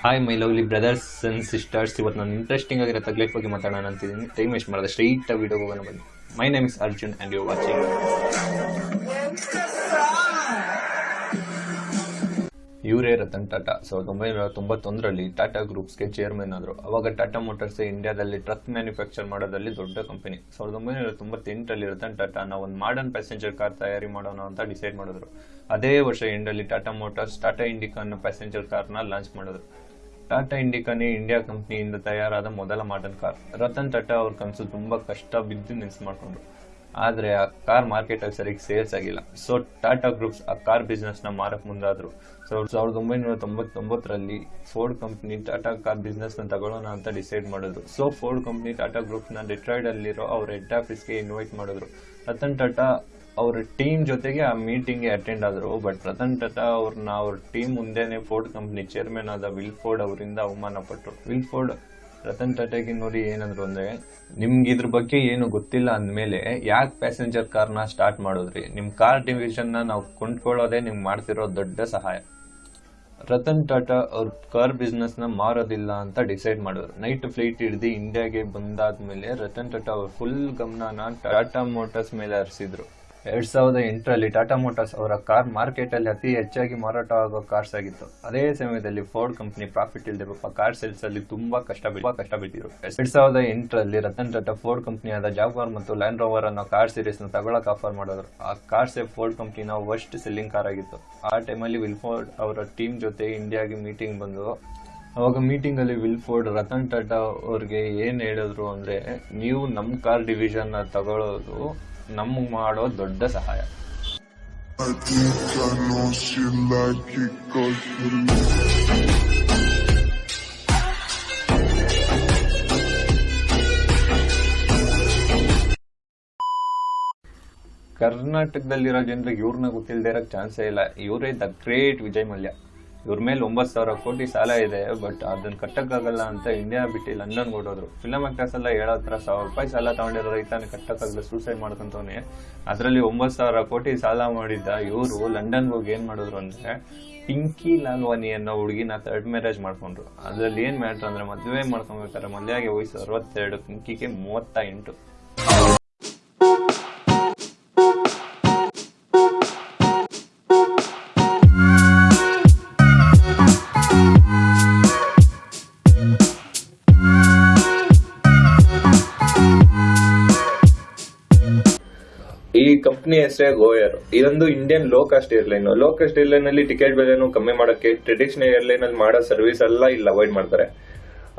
Hi my lovely brothers and sisters ಇವತ್ತು ನಾನು interesting ಆಗಿರೋ ತಗ್ಲೈಫ್ ಬಗ್ಗೆ ಮಾತಾಡೋಣ ಅಂತಿದ್ದೀನಿ ಟೈಮ್ ವೇಸ್ಟ್ ಮಾಡಿದೆ ಸ್ಟ್ರೈಟ್ ಆಗಿ ವಿಡಿಯೋ ಹೋಗೋಣ ಬನ್ನಿ. My name is Arjun and you watching ಇವರೇ ರತನ್ ಟಾಟಾ. ಸಾವಿರದ ಒಂಬೈನೂರ ತೊಂಬತ್ತೊಂದರಲ್ಲಿ ಟಾಟಾ ಗ್ರೂಪ್ಸ್ಗೆ ಚೇರ್ಮನ್ ಆದರು. ಅವಾಗ ಟಾಟಾ ಮೋಟರ್ಸ್ ಇಂಡಿಯಾದಲ್ಲಿ ಟ್ರಕ್ ಮ್ಯಾನುಫ್ಯಾಕ್ಚರ್ ಮಾಡೋದ್ರಲ್ಲಿ ದೊಡ್ಡ ಕಂಪನಿ ಸಾವಿರದ ಒಂಬೈನೂರ ತೊಂಬತ್ತೆಂಟರಲ್ಲಿ ರತನ್ ಟಾಟಾ ನಾವು ಒಂದು ಮಾಡರ್ನ್ ಪ್ಯಾಸೆಂಜರ್ ಕಾರ್ ತಯಾರಿ ಮಾಡೋಣ ಅಂತ ಡಿಸೈಡ್ ಮಾಡಿದ್ರು. ಅದೇ ವರ್ಷ ಎಂಡಲ್ಲಿ ಟಾಟಾ ಮೋಟರ್ಸ್ ಟಾಟಾ ಇಂಡಿಕಾ ಅನ್ನೋ ಪ್ಯಾಸೆಂಜರ್ ಕಾರ್ನ ಲಾಂಚ್ ಮಾಡಿದ್ರು. ಟಾಟಾ ಇಂಡಿಕಾನೇ ಇಂಡಿಯಾ ಕಂಪ್ನಿಯಿಂದ ತಯಾರಾದ ಮೊದಲ ಮಾಡರ್ನ್ ಕಾರ್ ರತನ್ ಟಾಟಾ ಅವ್ರ ಕನಸು ತುಂಬಾ ಕಷ್ಟ ಬಿದ್ದು ನೆನ್ಸು ಮಾಡ್ಕೊಂಡ್ರು. ಆದ್ರೆ ಆ ಕಾರ್ ಮಾರ್ಕೆಟ್ ಅಲ್ಲಿ ಸರಿಯಾಗಿ ಸೇಲ್ಸ್ ಆಗಿಲ್ಲ. ಸೊ ಟಾಟಾ ಗ್ರೂಪ್ಸ್ ಆ ಕಾರ್ ಬಿಸ್ನೆಸ್ನ ಮಾರಕ್ ಮುಂದಾದ್ರು. ಸಾವಿರದ ಒಂಬೈನೂರ ತೊಂಬತ್ತೊಂಬತ್ತರಲ್ಲಿ ಫೋರ್ಡ್ ಕಂಪ್ನಿ ಟಾಟಾ ಕಾರ್ ಬಿಸ್ನೆಸ್ನ ತಗೊಳ್ಳೋಣ ಅಂತ ಡಿಸೈಡ್ ಮಾಡಿದ್ರು. ಸೊ ಫೋರ್ಡ್ ಕಂಪ್ನಿ ಟಾಟಾ ಗ್ರೂಪ್ಸ್ನ ಡಿಟ್ರಾಯ್ಡ್ ಅಲ್ಲಿರೋ ಅವ್ರ ಹೆಡ್ ಆಫೀಸ್ಗೆ ಇನ್ವೈಟ್ ಮಾಡಿದ್ರು. ರತನ್ ಟಾಟಾ ಅವ್ರ ಟೀಮ್ ಜೊತೆಗೆ ಆ ಮೀಟಿಂಗ್ಗೆ ಅಟೆಂಡ್ ಆದರು. ಬಟ್ ರತನ್ ಟಾಟಾ ಅವ್ರನ್ನ ಅವ್ರ ಟೀಮ್ ಮುಂದೆನೆ ಫೋರ್ಡ್ ಕಂಪ್ನಿ ಚೇರ್ಮನ್ ಆದ ವಿಲ್ ಫೋರ್ಡ್ ಅವರಿಂದ ಅವಮಾನ ಪಟ್ರು. ವಿಲ್ ಫೋರ್ಡ್ ರತನ್ ಟಾಟಾಗೆ ನೋಡಿ ಏನಂದ್ರು ಅಂದ್ರೆ, ನಿಮ್ಗೆ ಇದ್ರ ಬಗ್ಗೆ ಏನು ಗೊತ್ತಿಲ್ಲ ಅಂದಮೇಲೆ ಯಾಕೆ ಪ್ಯಾಸೆಂಜರ್ ಕಾರ್ನ ಸ್ಟಾರ್ಟ್ ಮಾಡಿದ್ರಿ? ನಿಮ್ಮ ಕಾರ್ ಡಿವಿಷನ್ನ ನಾವು ಕೊಂಡ್ಕೊಳ್ಳೋದೇ ನಿಮ್ಗೆ ಮಾಡ್ತಿರೋ ದೊಡ್ಡ ಸಹಾಯ. ರತನ್ ಟಾಟಾ ಅವ್ರ ಕಾರ್ ಬಿಸ್ನೆಸ್ನ ಮಾರೋದಿಲ್ಲ ಅಂತ ಡಿಸೈಡ್ ಮಾಡಿದ್ರು. ನೈಟ್ ಫ್ಲೈಟ್ ಹಿಡಿದು ಇಂಡಿಯಾಗೆ ಬಂದಾದ್ಮೇಲೆ ರತನ್ ಟಾಟಾ ಅವ್ರ ಫುಲ್ ಗಮನನ ಟಾಟಾ ಮೋಟರ್ಸ್ ಮೇಲೆ ಹರಿಸಿದ್ರು. ಎರಡ್ ಸಾವಿರದ ಎಂಟರಲ್ಲಿ ಟಾಟಾ ಮೋಟಾರ್ಸ್ ಅವರ ಕಾರ್ ಮಾರ್ಕೆಟ್ ಅಲ್ಲಿ ಅತಿ ಹೆಚ್ಚಾಗಿ ಮಾರಾಟ ಆಗೋ ಕಾರ್ಸ್ ಆಗಿತ್ತು. ಅದೇ ಸಮಯದಲ್ಲಿ ಫೋರ್ಡ್ ಕಂಪನಿ ಪ್ರಾಫಿಟ್ ಇಲ್ಲದೆ ಪಾಪ ಕಾರ್ ಸೇಲ್ಸ್ ಅಲ್ಲಿ ತುಂಬಾ ಕಷ್ಟ ಬಿಟ್ಟು ಕಷ್ಟ ಬಿಟ್ಟಿದ್ರು ಎರಡ್ ಸಾವಿರದ ಎಂಟರಲ್ಲಿ ರತನ್ ಟಾಟಾ ಫೋರ್ಡ್ ಕಂಪನಿಯಾದ ಜಾಗ್ವಾರ್ ಮತ್ತು ಲ್ಯಾಂಡ್ ರೋವರ್ ಅನ್ನೋ ಕಾರ್ ಸೀರೀಸ್ನ ತಗೊಳಕ್ ಆಫರ್ ಮಾಡಿದ್ರು. ಆ ಕಾರ್ಸೇ ಫೋರ್ಡ್ ಕಂಪನಿನ ವರ್ಸ್ಟ್ ಸೆಲ್ಲಿಂಗ್ ಕಾರ್ ಆಗಿತ್ತು. ಆ ಟೈಮಲ್ಲಿ ವಿಲ್ಫೋರ್ಡ್ ಅವರ ಟೀಮ್ ಜೊತೆ ಇಂಡಿಯಾಗೆ ಮೀಟಿಂಗ್ ಬಂದು, ಅವಾಗ ಮೀಟಿಂಗ್ ಅಲ್ಲಿ ವಿಲ್ಫೋರ್ಡ್ ರತನ್ ಟಾಟಾ ಅವ್ರಿಗೆ ಏನ್ ಹೇಳಿದ್ರು ಅಂದ್ರೆ, ನೀವು ನಮ್ ಕಾರ್ ಡಿವಿಷನ್ ತಗೊಳ್ಳೋದು ನಮ್ಗ್ ಮಾಡೋ ದೊಡ್ಡ ಸಹಾಯ. ಕರ್ನಾಟಕದಲ್ಲಿರೋ ಜನರಿಗೆ ಇವ್ರನ್ನ ಗೊತ್ತಿಲ್ಲದೆ ಇರೋಕ್ಕೆ ಚಾನ್ಸೇ ಇಲ್ಲ. ಇವರೇ ದ ಗ್ರೇಟ್ ವಿಜಯ್ ಮಲ್ಯ. ಇವ್ರ ಮೇಲೆ ಒಂಬತ್ತು ಸಾವಿರ ಕೋಟಿ ಸಾಲ ಇದೆ, ಬಟ್ ಅದನ್ನ ಕಟ್ಟಕ್ಕಾಗಲ್ಲ ಅಂತ ಇಂಡಿಯಾ ಬಿಟ್ಟು ಲಂಡನ್ ಓಡೋದ್ರು ಫಿಲಮ್ ಆಕ್ಟರ್ಸ್ ಎಲ್ಲ ಹೇಳೋ ಹತ್ರ ಸಾವಿರ ರೂಪಾಯಿ ಸಾಲ ತಗೊಂಡಿರೋ ರೈತನ ಕಟ್ಟಕ್ಕಾಗಲ್ಲ ಸೂಸೈಡ್ ಮಾಡ್ಕೊಂತವ್ನೆ. ಅದರಲ್ಲಿ ಒಂಬತ್ತು ಸಾವಿರ ಕೋಟಿ ಸಾಲ ಮಾಡಿದ್ದ ಇವರು ಲಂಡನ್ಗೆ ಹೋಗಿ ಏನು ಮಾಡಿದ್ರು ಅಂದರೆ ಪಿಂಕಿ ಲಾಲ್ವಾನಿ ಅನ್ನೋ ಹುಡುಗಿನ ಥರ್ಡ್ ಮ್ಯಾರೇಜ್ ಮಾಡ್ಕೊಂಡ್ರು. ಅದರಲ್ಲಿ ಏನು ಮ್ಯಾಟ್ರ್ ಅಂದ್ರೆ ಮದುವೆ ಮಾಡ್ಕೊಬೇಕಾದ್ರೆ ಮದುವೆಗೆ ವಯಸ್ಸು ಅರವತ್ತೆರಡು ಪಿಂಕಿಗೆ ಮೂವತ್ತ ಎಂಟು. ಕಂಪನಿ ಹೆಸರೇ ಗೋಯರ್ ಇದೊಂದು Indian low cost airline low cost airline ಅಲ್ಲಿ ಟಿಕೆಟ್ ಬೆಲೆನೂ ಕಮ್ಮಿ ಮಾಡಕ್ಕೆ ಟ್ರೆಡಿಷನಲ್ ಏರ್ಲೈನ್ ಅಲ್ಲಿ ಮಾಡೋ ಸರ್ವಿಸ್ ಎಲ್ಲ ಇಲ್ಲಿ ಅವಾಯ್ಡ್ ಮಾಡ್ತಾರೆ.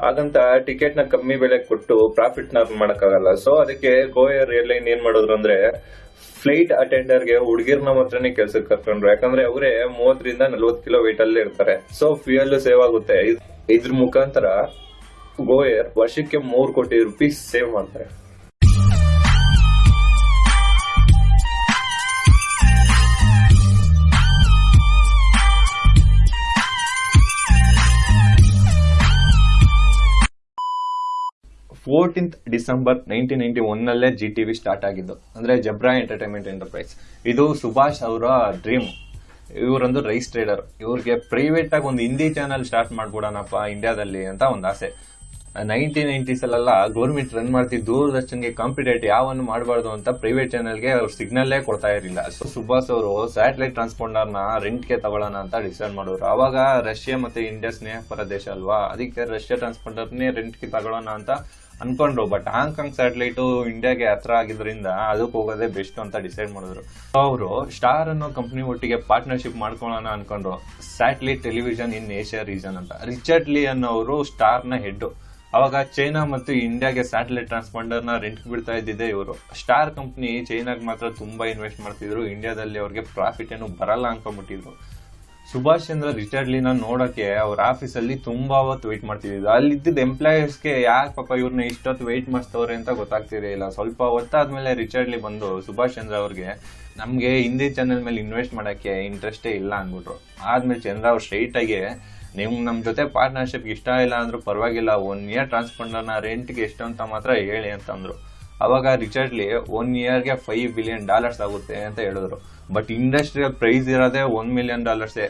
ಹಾಗಂತ ಟಿಕೆಟ್ನ ಕಮ್ಮಿ ಬೆಲೆ ಕೊಟ್ಟು ಪ್ರಾಫಿಟ್ನ ಮಾಡಕ್ಕಾಗಲ್ಲ. ಸೊ ಅದಕ್ಕೆ ಗೋಯರ್ ಏರ್ಲೈನ್ ಏನ್ ಮಾಡೋದ್ರು ಅಂದ್ರೆ ಫ್ಲೈಟ್ ಅಟೆಂಡರ್ಗೆ ಹುಡುಗಿರ್ನ ಮಾತ್ರನೇ ಕೆಲ್ಸಕ್ಕೆ ಕರ್ಕೊಂಡ್ರು. ಯಾಕಂದ್ರೆ ಅವರೇ ಮೂವತ್ತರಿಂದ ನಲ್ವತ್ತು ಕಿಲೋ weight ಅಲ್ಲಿ ಇರ್ತಾರೆ. ಸೊ ಫ್ಯೂಯಲ್ ಸೇವ್ ಆಗುತ್ತೆ. ಇದ್- ಇದ್ರ ಮುಖಾಂತರ ಗೋಯರ್ ವರ್ಷಕ್ಕೆ ಮೂರು ಕೋಟಿ ರುಪೀಸ್ ಸೇವ್ ಮಾಡ್ತಾರೆ. ಫೋರ್ಟೀನ್ತ್ ಡಿಸೆಂಬರ್ ನೈನ್ಟೀನ್ ನೈನ್ಟಿ ಒನ್ನಲ್ಲೇ ಜಿ ಟಿ ವಿ ಸ್ಟಾರ್ಟ್ ಆಗಿದ್ದು. ಅಂದ್ರೆ ಜಬ್ರಾ ಎಂಟರ್ಟೈನ್ಮೆಂಟ್ ಎಂಟರ್ಪ್ರೈಸ್ ಇದು ಸುಭಾಷ್ ಅವರ ಡ್ರೀಮ್ ಇವರೊಂದು ರೈಸ್ ಟ್ರೇಡರ್ ಇವ್ರಿಗೆ ಪ್ರೈವೇಟ್ ಆಗಿ ಒಂದು ಹಿಂದಿ ಚಾನಲ್ ಸ್ಟಾರ್ಟ್ ಮಾಡ್ಬಿಡೋಣಪ್ಪ ಇಂಡಿಯಾದಲ್ಲಿ ಅಂತ ಒಂದು ಆಸೆ. ನೈನ್ಟೀನ್ ನೈನ್ಟೀಸ್ ಅಲ್ಲೆಲ್ಲ ಗೌರ್ಮೆಂಟ್ ರನ್ ಮಾಡ್ತಿದ್ದು ದೂರದರ್ಶನ್ಗೆ ಕಾಂಪಿಟೇಟ್ ಯಾವನ್ನು ಮಾಡಬಾರ್ದು ಅಂತ ಪ್ರೈವೇಟ್ ಚಾನಲ್ಗೆ ಅವ್ರು ಸಿಗ್ನಲ್ಲೇ ಕೊಡ್ತಾ ಇರಲಿಲ್ಲ. ಸೊ ಸುಭಾಷ್ ಅವರು ಸ್ಯಾಟಲೈಟ್ ಟ್ರಾನ್ಸ್ಪೋಂಡರ್ನ ರೆಂಟ್ಗೆ ತಗೊಳ್ಳೋಣ ಅಂತ ಡಿಸೈಡ್ ಮಾಡೋರು ಆವಾಗ ರಷ್ಯಾ ಮತ್ತೆ ಇಂಡಿಯಾ ಸ್ನೇಹಪರ ದೇಶ ಅಲ್ವಾ? ಅದಕ್ಕೆ ರಷ್ಯಾ ಟ್ರಾನ್ಸ್ಪಾಂಡರ್ನೇ ರೆಂಟ್ಗೆ ತಗೊಳ್ಳೋಣ ಅಂತ ಅನ್ಕೊಂಡ್ರು ಬಟ್ ಹಾಂಗ್ಕಾಂಗ್ ಸ್ಯಾಟಲೈಟ್ ಇಂಡಿಯಾಗೆ ಹತ್ರ ಆಗಿದ್ರಿಂದ ಅದಕ್ಕೆ ಹೋಗೋದೇ ಬೆಸ್ಟ್ ಅಂತ ಡಿಸೈಡ್ ಮಾಡಿದ್ರು. ಅವರು ಸ್ಟಾರ್ ಅನ್ನೋ ಕಂಪ್ನಿ ಒಟ್ಟಿಗೆ ಪಾರ್ಟ್ನರ್ಶಿಪ್ ಮಾಡ್ಕೊಳ್ಳೋಣ ಅನ್ಕೊಂಡ್ರು. Satellite television in Asia region ಅಂತ. ರಿಚರ್ಡ್ ಲೀ ಅನ್ನೋರು ಸ್ಟಾರ್ನ ಹೆಡ್ ಅವಾಗ ಚೈನಾ ಮತ್ತು ಇಂಡಿಯಾಗೆ ಸ್ಯಾಟಲೈಟ್ ಟ್ರಾನ್ಸ್ಪಾಂಡರ್ನ ರೆಂಟ್ ಬಿಡ್ತಾ ಇದ್ದಿದೆ ಇವರು. ಸ್ಟಾರ್ ಕಂಪ್ನಿ ಚೈನಾಗ್ ಮಾತ್ರ ತುಂಬಾ ಇನ್ವೆಸ್ಟ್ ಮಾಡ್ತಿದ್ರು. ಇಂಡಿಯಾದಲ್ಲಿ ಅವ್ರಿಗೆ ಪ್ರಾಫಿಟ್ ಏನು ಬರಲ್ಲ ಅನ್ಕೊಂಡ್ಬಿಟ್ಟಿದ್ರು. ಸುಭಾಷ್ ಚಂದ್ರ ರಿಟೈರ್ಡ್ ಲೀನ ನೋಡಕ್ಕೆ ಅವ್ರ ಆಫೀಸಲ್ಲಿ ತುಂಬಾ ಹೊತ್ತು ವೆಯ್ಟ್ ಇದ್ದಿದ್ದ ಅಲ್ಲಿದ್ದ ಎಂಪ್ಲಾಯೀಸ್ಗೆ ಯಾಕೆ ಪಾಪ ಇವ್ರನ್ನ ಇಷ್ಟೊತ್ತು ವೆಯ್ಟ್ ಮಾಡಿಸ್ತವ್ರೆ ಅಂತ ಗೊತ್ತಾಗ್ತಿರಲಿಲ್ಲ ಸ್ವಲ್ಪ ಹೊತ್ತಾದ್ಮೇಲೆ ರಿಚರ್ಡ್ ಲಿ ಬಂದು ಸುಭಾಷ್ ಚಂದ್ರ ಅವ್ರಿಗೆ, ನಮ್ಗೆ ಹಿಂದಿ ಚಾನೆಲ್ ಮೇಲೆ ಇನ್ವೆಸ್ಟ್ ಮಾಡಕ್ಕೆ ಇಂಟ್ರೆಸ್ಟೇ ಇಲ್ಲ ಅಂದ್ಬಿಟ್ರು. ಆದ್ಮೇಲೆ ಚಂದ್ರ ಅವ್ರು ಸ್ಟ್ರೈಟ್ ಆಗಿ, ನಿಮ್, ನಮ್ ಜೊತೆ ಪಾರ್ಟ್ನರ್ಶಿಪ್ ಇಷ್ಟ ಇಲ್ಲ ಅಂದ್ರೂ ಪರವಾಗಿಲ್ಲ ಒನ್ ಇಯರ್ ಟ್ರಾನ್ಸ್ಪಾಂಡರ್ನ ರೆಂಟ್ಗೆ ಎಷ್ಟು ಅಂತ ಮಾತ್ರ ಹೇಳಿ ಅಂತಂದ್ರು ಅವಾಗ ರಿಚರ್ಡ್ಲಿ ಒನ್ ಇಯರ್ಗೆ ಫೈವ್ ಬಿಲಿಯನ್ ಡಾಲರ್ಸ್ ಆಗುತ್ತೆ ಅಂತ ಹೇಳಿದ್ರು. ಬಟ್ ಇಂಡಸ್ಟ್ರಿಯಲ್ ಪ್ರೈಸ್ ಇರೋದೇ ಒನ್ ಮಿಲಿಯನ್ ಡಾಲರ್ಸೇ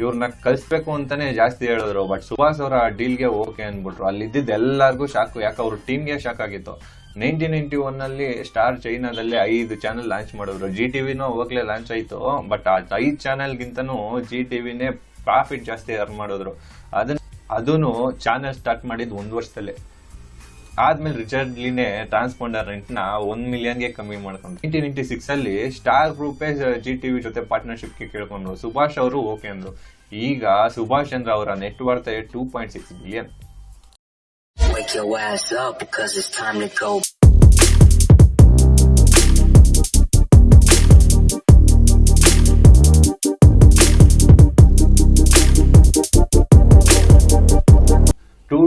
ಇವ್ರನ್ನ ಕಲಿಸ್ಬೇಕು ಅಂತಾನೆ ಜಾಸ್ತಿ ಹೇಳಿದ್ರು. ಬಟ್ ಸುಭಾಷ್ ಅವರ ಡೀಲ್ಗೆ ಓಕೆ ಅಂದ್ಬಿಟ್ರು. ಅಲ್ಲಿ ಇದ್ದಿದ್ದು ಎಲ್ಲರಿಗೂ ಶಾಕು ಯಾಕೆ ಅವ್ರ ಟೀಮ್ಗೆ ಶಾಕ್ ಆಗಿತ್ತು. ನೈನ್ಟೀನ್ ನೈನ್ಟಿ ಒನ್ ಅಲ್ಲಿ ಸ್ಟಾರ್ ಚೈನಾದಲ್ಲಿ ಐದು ಚಾನೆಲ್ ಲಾಂಚ್ ಮಾಡಿದ್ರು. ಜಿ ಟಿವಿನೂ ಅವಾಗಲೇ ಲಾಂಚ್ ಆಯ್ತು. ಬಟ್ ಆ ಐದು ಚಾನೆಲ್ಗಿಂತನೂ ಜಿ ಟಿವಿನೇ ಪ್ರಾಫಿಟ್ ಜಾಸ್ತಿ ಅರ್ನ್ ಮಾಡಿದ್ರು. ಅದನ್ನ ಅದೂ ಚಾನೆಲ್ ಸ್ಟಾರ್ಟ್ ಮಾಡಿದ್ದು ಒಂದು ವರ್ಷದಲ್ಲೇ. ಆದ್ಮೇಲೆ ರಿಚರ್ಡ್ಲಿನೇ ಟ್ರಾನ್ಸ್ಪೋಂಡರ್ ರೆಂಟ್ನ ಒಂದ್ ಮಿಲಿಯನ್ಗೆ ಕಮ್ಮಿ ಮಾಡ್ಕೊಂಡು ನೈನ್ಟೀನ್ ನೈನ್ಟಿ ಸಿಕ್ಸ್ ಅಲ್ಲಿ ಸ್ಟಾರ್ ಗ್ರೂಪೇ ಜಿ ಟಿವಿ ಜೊತೆ ಪಾರ್ಟ್ನರ್ಶಿಪ್ಗೆ ಕೇಳ್ಕೊಂಡ್ರು. ಸುಭಾಷ್ ಅವರು ಓಕೆ ಅಂದ್ರು. ಈಗ ಸುಭಾಷ್ ಚಂದ್ರ ಅವರ net worth two point six billion.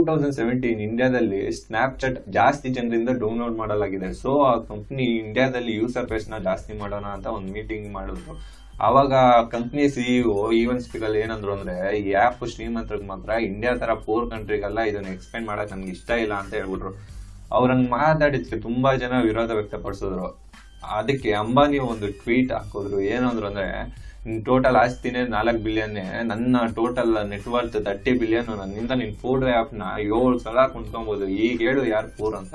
Thousand seventeen ಇಂಡಿಯಾದಲ್ಲಿ ಸ್ನ್ಯಾಪ್ಚಾಟ್ ಜಾಸ್ತಿ ಜನರಿಂದ ಡೌನ್ಲೋಡ್ ಮಾಡಲಾಗಿದೆ. ಸೊ ಆ ಕಂಪ್ನಿ ಇಂಡಿಯಾದಲ್ಲಿ ಯೂಸರ್ ಬೇಸ್ನ ಜಾಸ್ತಿ ಮಾಡೋಣ ಅಂತ ಒಂದು ಮೀಟಿಂಗ್ ಮಾಡಿದ್ರು. ಅವಾಗ ಕಂಪ್ನಿ ಸಿಇಒ ಈವನ್ ಸ್ಪೀಕರ್ ಏನಂದ್ರು ಅಂದ್ರೆ, ಈ ಆಪ್ ಶ್ರೀಮಂತರಿಗೆ ಮಾತ್ರ ಇಂಡಿಯಾ ತರ ಪೋರ್ ಕಂಟ್ರಿಗೆಲ್ಲ ಇದನ್ನ ಎಕ್ಸ್ಪ್ಲೇನ್ ಮಾಡಕ್ ನನ್ಗೆ ಇಷ್ಟ ಇಲ್ಲ ಅಂತ ಹೇಳ್ಬಿಟ್ರು. ಅವ್ರಂಗ್ ಮಾತಾಡಿದ್ಕೆ ತುಂಬಾ ಜನ ವಿರೋಧ ವ್ಯಕ್ತಪಡಿಸಿದ್ರು. ಅದಕ್ಕೆ ಅಂಬಾನಿ ಒಂದು ಟ್ವೀಟ್ ಹಾಕಿದ್ರು. ಏನಂದ್ರು ಅಂದ್ರೆ ಟೋಟಲ್ ಆಸ್ತಿನೇ ನಾಲ್ಕು ಬಿಲಿಯನ್ ನನ್ನ ಟೋಟಲ್ ನೆಟ್ವರ್ತ್ ತರ್ಟಿ ಬಿಲಿಯನ್ ನನ್ನಿಂದ ನಿನ್ ಫೋರ್ ಆ್ಯಪ್ನ ಏಳು ಸಲ ಕುಂತ್ಕೊಬಹುದು ಈಗ ಹೇಳು ಯಾರು ಪೂರ್ ಅಂತ.